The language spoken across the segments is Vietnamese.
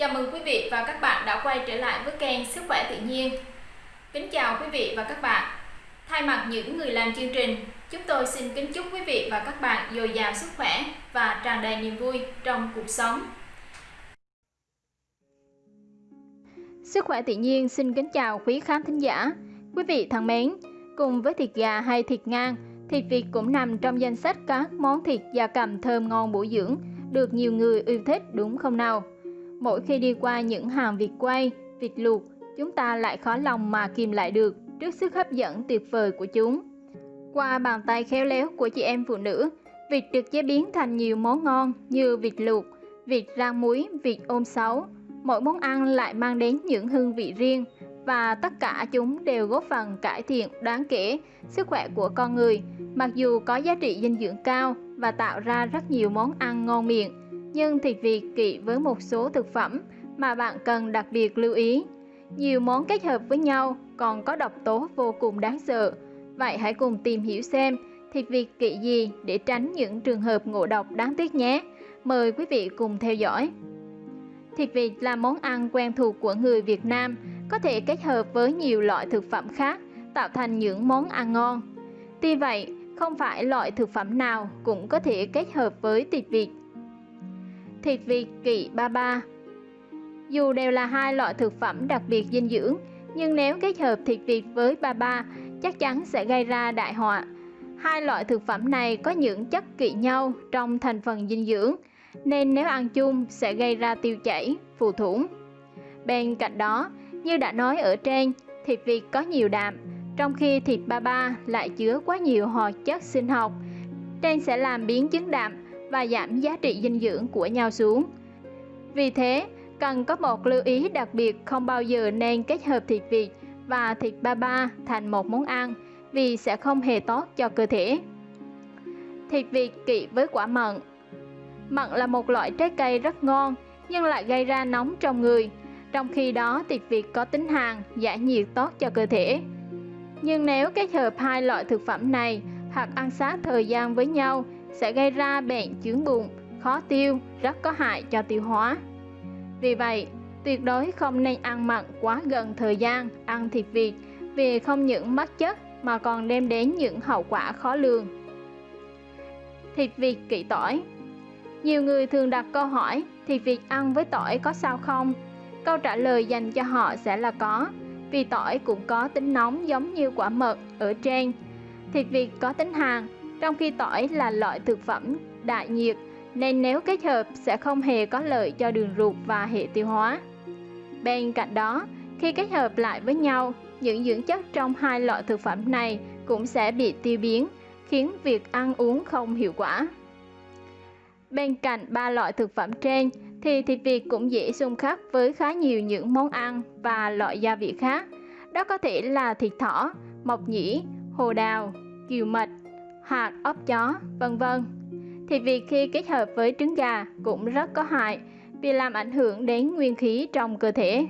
Chào mừng quý vị và các bạn đã quay trở lại với kênh Sức khỏe tự nhiên. Kính chào quý vị và các bạn. Thay mặt những người làm chương trình, chúng tôi xin kính chúc quý vị và các bạn dồi dào sức khỏe và tràn đầy niềm vui trong cuộc sống. Sức khỏe tự nhiên xin kính chào quý khán thính giả. Quý vị thân mến, cùng với thịt gà hay thịt ngan, thịt vịt cũng nằm trong danh sách các món thịt gia cầm thơm ngon bổ dưỡng, được nhiều người yêu thích đúng không nào? Mỗi khi đi qua những hàng vịt quay, vịt luộc, chúng ta lại khó lòng mà kìm lại được trước sức hấp dẫn tuyệt vời của chúng. Qua bàn tay khéo léo của chị em phụ nữ, vịt được chế biến thành nhiều món ngon như vịt luộc, vịt rang muối, vịt ôm sáu. Mỗi món ăn lại mang đến những hương vị riêng và tất cả chúng đều góp phần cải thiện đáng kể sức khỏe của con người, mặc dù có giá trị dinh dưỡng cao và tạo ra rất nhiều món ăn ngon miệng nhưng thịt vịt kỵ với một số thực phẩm mà bạn cần đặc biệt lưu ý. Nhiều món kết hợp với nhau còn có độc tố vô cùng đáng sợ. Vậy hãy cùng tìm hiểu xem thịt vịt kỵ gì để tránh những trường hợp ngộ độc đáng tiếc nhé. Mời quý vị cùng theo dõi. Thịt vịt là món ăn quen thuộc của người Việt Nam, có thể kết hợp với nhiều loại thực phẩm khác tạo thành những món ăn ngon. Tuy vậy, không phải loại thực phẩm nào cũng có thể kết hợp với thịt vịt thịt vịt kỵ ba ba. Dù đều là hai loại thực phẩm đặc biệt dinh dưỡng, nhưng nếu kết hợp thịt vịt với ba ba, chắc chắn sẽ gây ra đại họa. Hai loại thực phẩm này có những chất kỵ nhau trong thành phần dinh dưỡng, nên nếu ăn chung sẽ gây ra tiêu chảy, phù thủng. Bên cạnh đó, như đã nói ở trên, thịt vịt có nhiều đạm, trong khi thịt ba ba lại chứa quá nhiều hoạt chất sinh học, trên sẽ làm biến chứng đạm và giảm giá trị dinh dưỡng của nhau xuống. Vì thế, cần có một lưu ý đặc biệt không bao giờ nên kết hợp thịt vịt và thịt ba ba thành một món ăn vì sẽ không hề tốt cho cơ thể. Thịt vịt kỵ với quả mận Mận là một loại trái cây rất ngon nhưng lại gây ra nóng trong người. Trong khi đó thịt vịt có tính hàn, giải nhiệt tốt cho cơ thể. Nhưng nếu kết hợp hai loại thực phẩm này hoặc ăn sát thời gian với nhau sẽ gây ra bệnh chướng bụng, khó tiêu, rất có hại cho tiêu hóa. Vì vậy, tuyệt đối không nên ăn mặn quá gần thời gian ăn thịt vịt vì không những mất chất mà còn đem đến những hậu quả khó lường. Thịt vịt kỵ tỏi Nhiều người thường đặt câu hỏi thịt vịt ăn với tỏi có sao không? Câu trả lời dành cho họ sẽ là có, vì tỏi cũng có tính nóng giống như quả mật ở trên. Thịt vịt có tính hàn trong khi tỏi là loại thực phẩm đại nhiệt nên nếu kết hợp sẽ không hề có lợi cho đường ruột và hệ tiêu hóa. Bên cạnh đó, khi kết hợp lại với nhau, những dưỡng chất trong hai loại thực phẩm này cũng sẽ bị tiêu biến, khiến việc ăn uống không hiệu quả. Bên cạnh ba loại thực phẩm trên thì thịt vịt cũng dễ xung khắc với khá nhiều những món ăn và loại gia vị khác. Đó có thể là thịt thỏ, mộc nhĩ, hồ đào, kiều mật, hạt ốc chó, vân vân. Thì việc khi kết hợp với trứng gà cũng rất có hại vì làm ảnh hưởng đến nguyên khí trong cơ thể.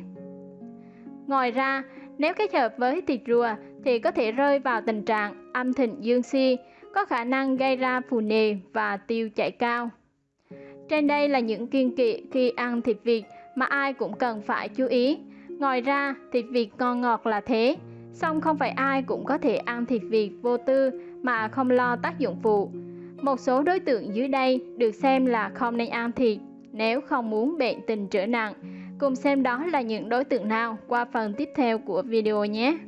Ngoài ra, nếu kết hợp với thịt rùa thì có thể rơi vào tình trạng âm thịnh dương si, có khả năng gây ra phù nề và tiêu chảy cao. Trên đây là những kiêng kỵ khi ăn thịt vịt mà ai cũng cần phải chú ý. Ngoài ra, thịt vịt ngon ngọt là thế, song không phải ai cũng có thể ăn thịt vịt vô tư mà không lo tác dụng phụ. Một số đối tượng dưới đây được xem là không nên ăn thịt nếu không muốn bệnh tình trở nặng. Cùng xem đó là những đối tượng nào qua phần tiếp theo của video nhé.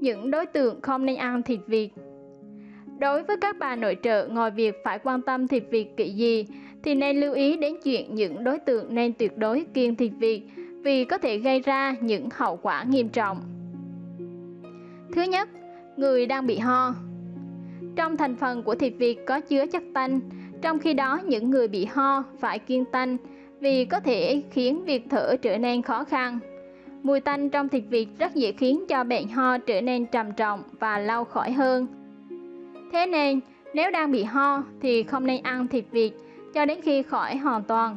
Những đối tượng không nên ăn thịt vịt Đối với các bà nội trợ, ngoài việc phải quan tâm thịt vịt kỵ gì, thì nên lưu ý đến chuyện những đối tượng nên tuyệt đối kiêng thịt vịt vì có thể gây ra những hậu quả nghiêm trọng. Thứ nhất, người đang bị ho. Trong thành phần của thịt vịt có chứa chất tanh, trong khi đó những người bị ho phải kiêng tanh vì có thể khiến việc thở trở nên khó khăn. Mùi tanh trong thịt vịt rất dễ khiến cho bệnh ho trở nên trầm trọng và lâu khỏi hơn. Thế nên, nếu đang bị ho thì không nên ăn thịt vịt cho đến khi khỏi hoàn toàn.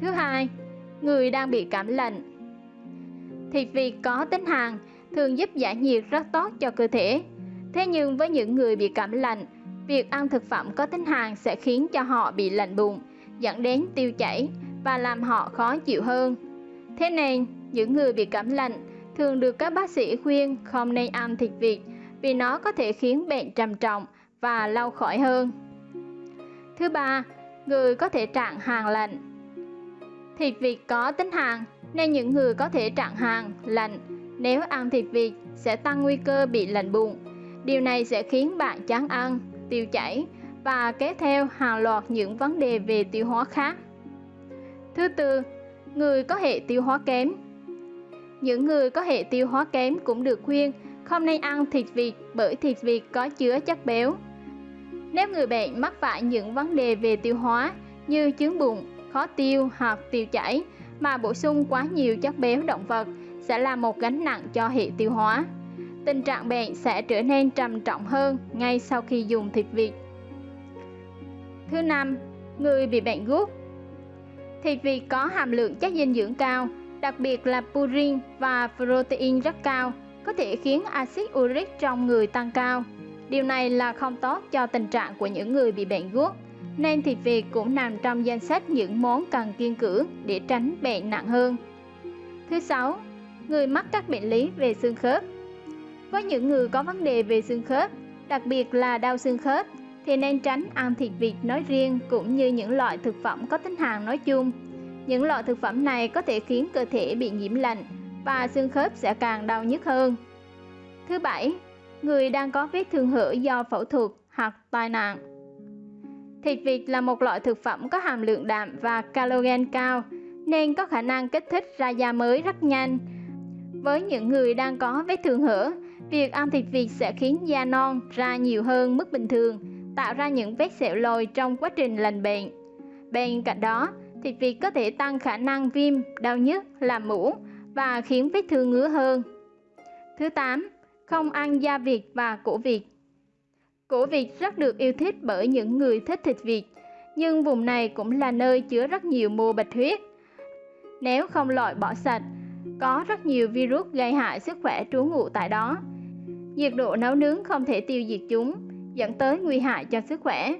Thứ hai, người đang bị cảm lạnh. Thịt vịt có tính hàn thường giúp giải nhiệt rất tốt cho cơ thể. Thế nhưng với những người bị cảm lạnh, việc ăn thực phẩm có tính hàn sẽ khiến cho họ bị lạnh bụng, dẫn đến tiêu chảy và làm họ khó chịu hơn. Thế nên, những người bị cảm lạnh thường được các bác sĩ khuyên không nên ăn thịt vịt vì nó có thể khiến bệnh trầm trọng và lâu khỏi hơn. Thứ ba, người có thể trạng hàng lạnh. Thịt vịt có tính hàn nên những người có thể trạng hàn lạnh nếu ăn thịt vịt sẽ tăng nguy cơ bị lạnh bụng. Điều này sẽ khiến bạn chán ăn, tiêu chảy và kéo theo hàng loạt những vấn đề về tiêu hóa khác. Thứ tư, người có hệ tiêu hóa kém. Những người có hệ tiêu hóa kém cũng được khuyên không nên ăn thịt vịt bởi thịt vịt có chứa chất béo. Nếu người bệnh mắc phải những vấn đề về tiêu hóa như chứng bụng, khó tiêu hoặc tiêu chảy mà bổ sung quá nhiều chất béo động vật sẽ là một gánh nặng cho hệ tiêu hóa. Tình trạng bệnh sẽ trở nên trầm trọng hơn ngay sau khi dùng thịt vịt. Thứ năm, người bị bệnh gút. Thịt vịt có hàm lượng chất dinh dưỡng cao, đặc biệt là purin và protein rất cao, có thể khiến axit uric trong người tăng cao. Điều này là không tốt cho tình trạng của những người bị bệnh gút, nên thịt vịt cũng nằm trong danh sách những món cần kiêng cử để tránh bệnh nặng hơn. Thứ sáu, người mắc các bệnh lý về xương khớp. Với những người có vấn đề về xương khớp, đặc biệt là đau xương khớp, thì nên tránh ăn thịt vịt nói riêng cũng như những loại thực phẩm có tính hàn nói chung. Những loại thực phẩm này có thể khiến cơ thể bị nhiễm lạnh và xương khớp sẽ càng đau nhức hơn. Thứ bảy, người đang có vết thương hở do phẫu thuật hoặc tai nạn. Thịt vịt là một loại thực phẩm có hàm lượng đạm và calogen cao nên có khả năng kích thích ra da mới rất nhanh. Với những người đang có vết thương hở, việc ăn thịt vịt sẽ khiến da non ra nhiều hơn mức bình thường, tạo ra những vết sẹo lồi trong quá trình lành bệnh. Bên cạnh đó, thịt vịt có thể tăng khả năng viêm, đau nhức, làm mũ và khiến vết thương ngứa hơn. Thứ 8. Không ăn da vịt và cổ vịt Cổ vịt rất được yêu thích bởi những người thích thịt vịt, nhưng vùng này cũng là nơi chứa rất nhiều mô bạch huyết. Nếu không loại bỏ sạch, có rất nhiều virus gây hại sức khỏe trú ngụ tại đó. Nhiệt độ nấu nướng không thể tiêu diệt chúng, dẫn tới nguy hại cho sức khỏe.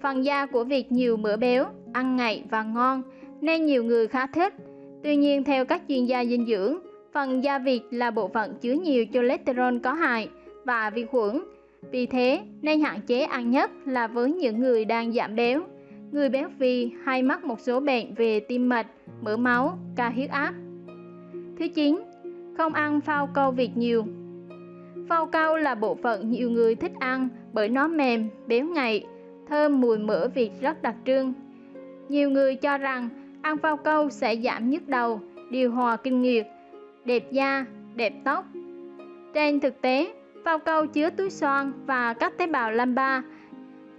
Phần da của việc nhiều mỡ béo, ăn ngậy và ngon, nên nhiều người khá thích. Tuy nhiên theo các chuyên gia dinh dưỡng, phần da vịt là bộ phận chứa nhiều cholesterol có hại và vi khuẩn. Vì thế, nên hạn chế ăn nhất là với những người đang giảm béo, người béo phì hay mắc một số bệnh về tim mạch, mỡ máu, cao huyết áp. Thứ 9. Không ăn phao câu việt nhiều Phao câu là bộ phận nhiều người thích ăn bởi nó mềm, béo ngậy, thơm mùi mỡ vịt rất đặc trưng. Nhiều người cho rằng ăn phao câu sẽ giảm nhức đầu, điều hòa kinh nguyệt, đẹp da, đẹp tóc. Trên thực tế, phao câu chứa túi xoan và các tế bào lamba.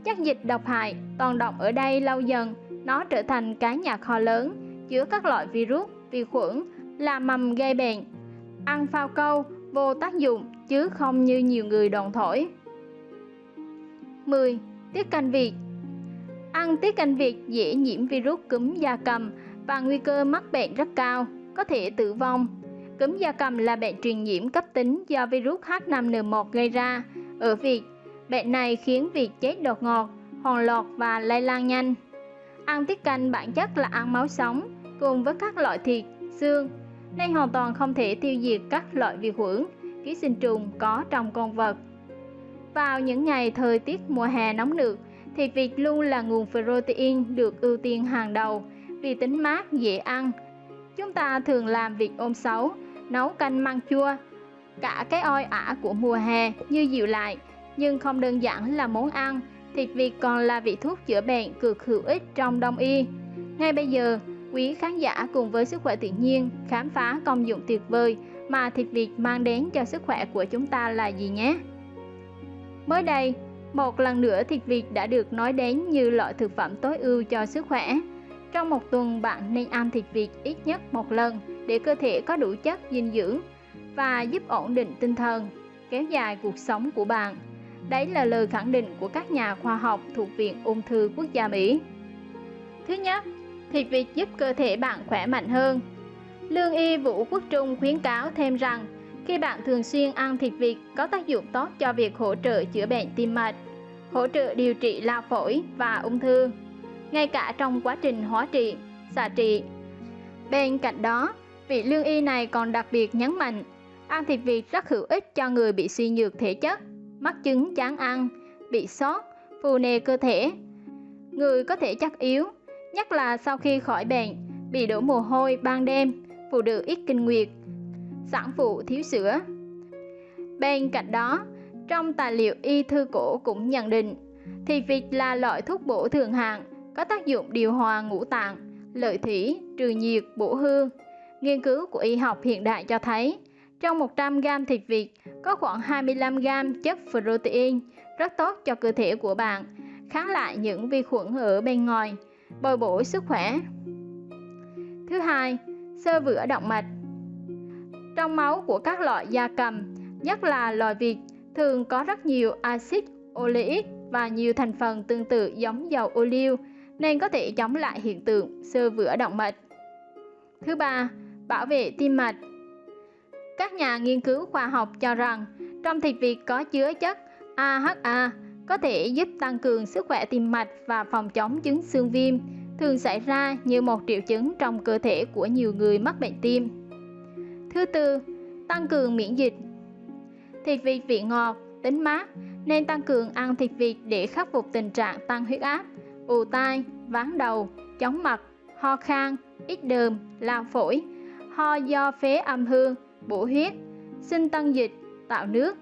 Chất dịch độc hại toàn động ở đây lâu dần, nó trở thành cái nhà kho lớn, chứa các loại virus, vi khuẩn, là mầm gây bệnh. Ăn phao câu vô tác dụng chứ không như nhiều người đồn thổi. 10. Tiết canh Việt Ăn tiết canh Việt dễ nhiễm virus cúm da cầm và nguy cơ mắc bệnh rất cao, có thể tử vong. Cúm da cầm là bệnh truyền nhiễm cấp tính do virus H5N1 gây ra. Ở Việt, bệnh này khiến việc chết đột ngột, hòn lọt và lây lan nhanh. Ăn tiết canh bản chất là ăn máu sống cùng với các loại thịt, xương, nay hoàn toàn không thể tiêu diệt các loại vi khuẩn, ký sinh trùng có trong con vật. Vào những ngày thời tiết mùa hè nóng nực, thì vịt luôn là nguồn protein được ưu tiên hàng đầu vì tính mát, dễ ăn. Chúng ta thường làm vịt ôm xấu, nấu canh măng chua, cả cái oi ả của mùa hè như dịu lại, nhưng không đơn giản là món ăn, thịt vịt còn là vị thuốc chữa bệnh cực hữu ích trong đông y. Ngay bây giờ, quý khán giả cùng với sức khỏe tự nhiên khám phá công dụng tuyệt vời mà thịt vịt mang đến cho sức khỏe của chúng ta là gì nhé. Mới đây, một lần nữa thịt vịt đã được nói đến như loại thực phẩm tối ưu cho sức khỏe. Trong một tuần bạn nên ăn thịt vịt ít nhất một lần để cơ thể có đủ chất dinh dưỡng và giúp ổn định tinh thần, kéo dài cuộc sống của bạn. Đấy là lời khẳng định của các nhà khoa học thuộc Viện Ung thư Quốc gia Mỹ. Thứ nhất, thịt vịt giúp cơ thể bạn khỏe mạnh hơn. Lương y Vũ Quốc Trung khuyến cáo thêm rằng khi bạn thường xuyên ăn thịt vịt có tác dụng tốt cho việc hỗ trợ chữa bệnh tim mạch, hỗ trợ điều trị lao phổi và ung thư. Ngay cả trong quá trình hóa trị, xạ trị. Bên cạnh đó, vị lương y này còn đặc biệt nhấn mạnh ăn thịt vịt rất hữu ích cho người bị suy nhược thể chất, mắc chứng chán ăn, bị sốt, phù nề cơ thể. Người có thể chắc yếu, nhất là sau khi khỏi bệnh, bị đổ mồ hôi ban đêm, phụ nữ ít kinh nguyệt, sản phụ thiếu sữa. Bên cạnh đó, trong tài liệu y thư cổ cũng nhận định, thì vịt là loại thuốc bổ thường hạng, có tác dụng điều hòa ngũ tạng, lợi thủy, trừ nhiệt, bổ hương. Nghiên cứu của y học hiện đại cho thấy, trong 100 g thịt vịt có khoảng 25 g chất protein, rất tốt cho cơ thể của bạn, kháng lại những vi khuẩn ở bên ngoài, bồi bổ sức khỏe. Thứ hai, sơ vữa động mạch. Trong máu của các loại gia cầm, nhất là loài vịt, thường có rất nhiều axit oleic và nhiều thành phần tương tự giống dầu ô liu nên có thể chống lại hiện tượng sơ vữa động mạch. Thứ ba, bảo vệ tim mạch. Các nhà nghiên cứu khoa học cho rằng trong thịt vịt có chứa chất AHA có thể giúp tăng cường sức khỏe tim mạch và phòng chống chứng xương viêm, thường xảy ra như một triệu chứng trong cơ thể của nhiều người mắc bệnh tim. Thứ tư, tăng cường miễn dịch. Thịt vịt vị ngọt, tính mát nên tăng cường ăn thịt vịt để khắc phục tình trạng tăng huyết áp, ù tai, ván đầu, chóng mặt, ho khan, ít đờm, lao phổi, ho do phế âm hương, bổ huyết, sinh tăng dịch, tạo nước,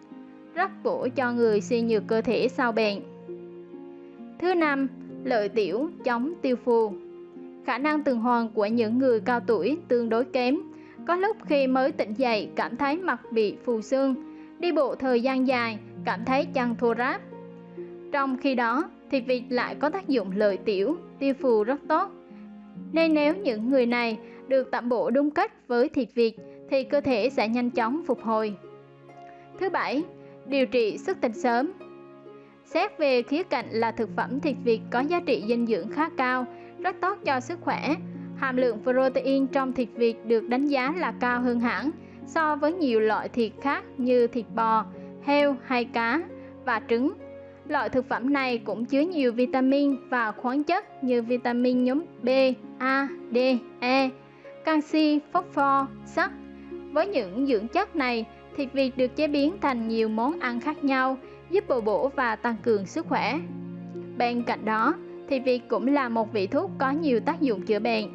rất bổ cho người suy nhược cơ thể sau bệnh. Thứ năm, lợi tiểu chống tiêu phù. Khả năng tuần hoàn của những người cao tuổi tương đối kém. Có lúc khi mới tỉnh dậy cảm thấy mặt bị phù sưng, đi bộ thời gian dài cảm thấy chân thô ráp. Trong khi đó, thịt vịt lại có tác dụng lợi tiểu, tiêu phù rất tốt. Nên nếu những người này được tạm bộ đúng cách với thịt vịt thì cơ thể sẽ nhanh chóng phục hồi. Thứ bảy, điều trị xuất tinh sớm. Xét về khía cạnh là thực phẩm thịt vịt có giá trị dinh dưỡng khá cao, rất tốt cho sức khỏe. Hàm lượng protein trong thịt vịt được đánh giá là cao hơn hẳn so với nhiều loại thịt khác như thịt bò, heo hay cá và trứng. Loại thực phẩm này cũng chứa nhiều vitamin và khoáng chất như vitamin nhóm B, A, D, E, canxi, phosphor, sắt. Với những dưỡng chất này, thịt vịt được chế biến thành nhiều món ăn khác nhau, giúp bồi bổ và tăng cường sức khỏe. Bên cạnh đó, thịt vịt cũng là một vị thuốc có nhiều tác dụng chữa bệnh.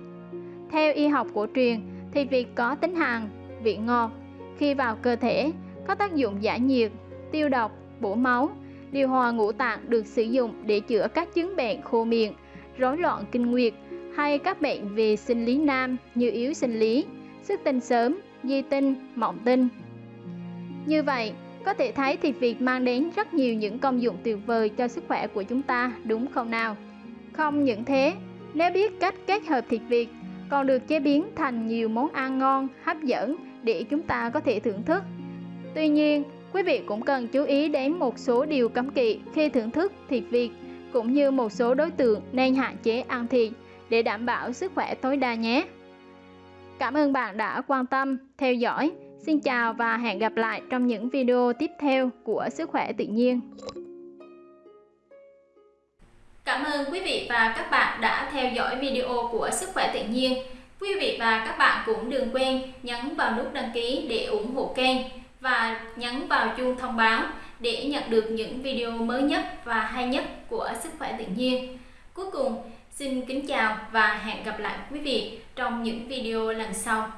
Theo y học cổ truyền, thịt vịt có tính hàn, vị ngọt, khi vào cơ thể có tác dụng giải nhiệt, tiêu độc, bổ máu, điều hòa ngũ tạng được sử dụng để chữa các chứng bệnh khô miệng, rối loạn kinh nguyệt hay các bệnh về sinh lý nam như yếu sinh lý, xuất tinh sớm, di tinh, mộng tinh. Như vậy, có thể thấy thịt vịt mang đến rất nhiều những công dụng tuyệt vời cho sức khỏe của chúng ta, đúng không nào? Không những thế, nếu biết cách kết hợp thịt vịt, còn được chế biến thành nhiều món ăn ngon, hấp dẫn để chúng ta có thể thưởng thức. Tuy nhiên, quý vị cũng cần chú ý đến một số điều cấm kỵ khi thưởng thức thịt vịt, cũng như một số đối tượng nên hạn chế ăn thịt để đảm bảo sức khỏe tối đa nhé. Cảm ơn bạn đã quan tâm, theo dõi. Xin chào và hẹn gặp lại trong những video tiếp theo của Sức khỏe tự nhiên. Cảm ơn quý vị và các bạn đã theo dõi video của Sức khỏe tự nhiên. Quý vị và các bạn cũng đừng quên nhấn vào nút đăng ký để ủng hộ kênh và nhấn vào chuông thông báo để nhận được những video mới nhất và hay nhất của Sức khỏe tự nhiên. Cuối cùng, xin kính chào và hẹn gặp lại quý vị trong những video lần sau.